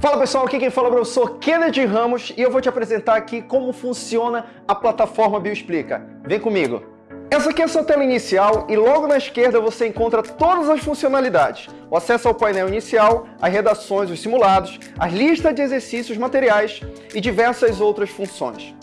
Fala pessoal, aqui quem fala é o professor Kennedy Ramos e eu vou te apresentar aqui como funciona a plataforma Bioexplica. Vem comigo! Essa aqui é a sua tela inicial e logo na esquerda você encontra todas as funcionalidades. O acesso ao painel inicial, as redações, os simulados, as listas de exercícios materiais e diversas outras funções.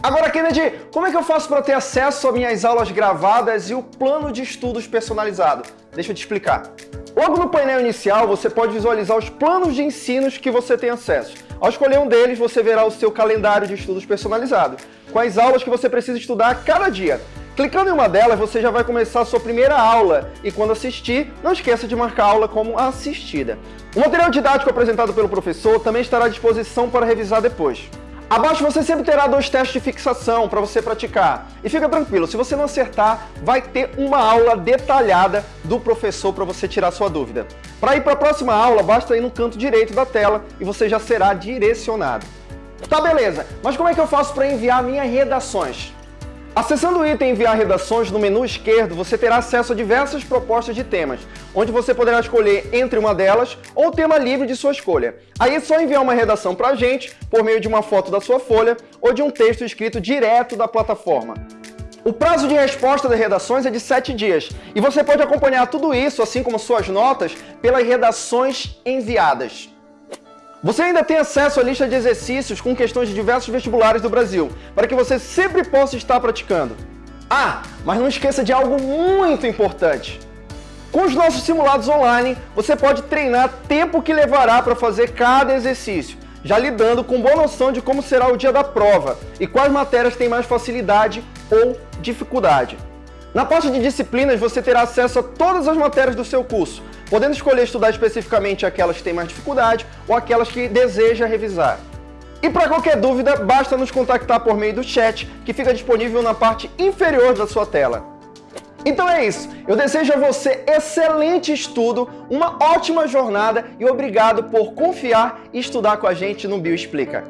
Agora, Kennedy, como é que eu faço para ter acesso às minhas aulas gravadas e o plano de estudos personalizado? Deixa eu te explicar. Logo no painel inicial, você pode visualizar os planos de ensinos que você tem acesso. Ao escolher um deles, você verá o seu calendário de estudos personalizado, com as aulas que você precisa estudar a cada dia. Clicando em uma delas, você já vai começar a sua primeira aula e quando assistir, não esqueça de marcar a aula como assistida. O material didático apresentado pelo professor também estará à disposição para revisar depois. Abaixo você sempre terá dois testes de fixação para você praticar. E fica tranquilo, se você não acertar, vai ter uma aula detalhada do professor para você tirar sua dúvida. Para ir para a próxima aula, basta ir no canto direito da tela e você já será direcionado. Tá, beleza, mas como é que eu faço para enviar minhas redações? Acessando o item Enviar redações no menu esquerdo, você terá acesso a diversas propostas de temas, onde você poderá escolher entre uma delas ou tema livre de sua escolha. Aí é só enviar uma redação para a gente por meio de uma foto da sua folha ou de um texto escrito direto da plataforma. O prazo de resposta das redações é de 7 dias e você pode acompanhar tudo isso, assim como suas notas, pelas redações enviadas. Você ainda tem acesso à lista de exercícios com questões de diversos vestibulares do Brasil, para que você sempre possa estar praticando. Ah, mas não esqueça de algo muito importante. Com os nossos simulados online, você pode treinar tempo que levará para fazer cada exercício, já lidando com boa noção de como será o dia da prova e quais matérias têm mais facilidade ou dificuldade. Na parte de disciplinas, você terá acesso a todas as matérias do seu curso, podendo escolher estudar especificamente aquelas que têm mais dificuldade ou aquelas que deseja revisar. E para qualquer dúvida, basta nos contactar por meio do chat, que fica disponível na parte inferior da sua tela. Então é isso, eu desejo a você excelente estudo, uma ótima jornada e obrigado por confiar e estudar com a gente no Bioexplica.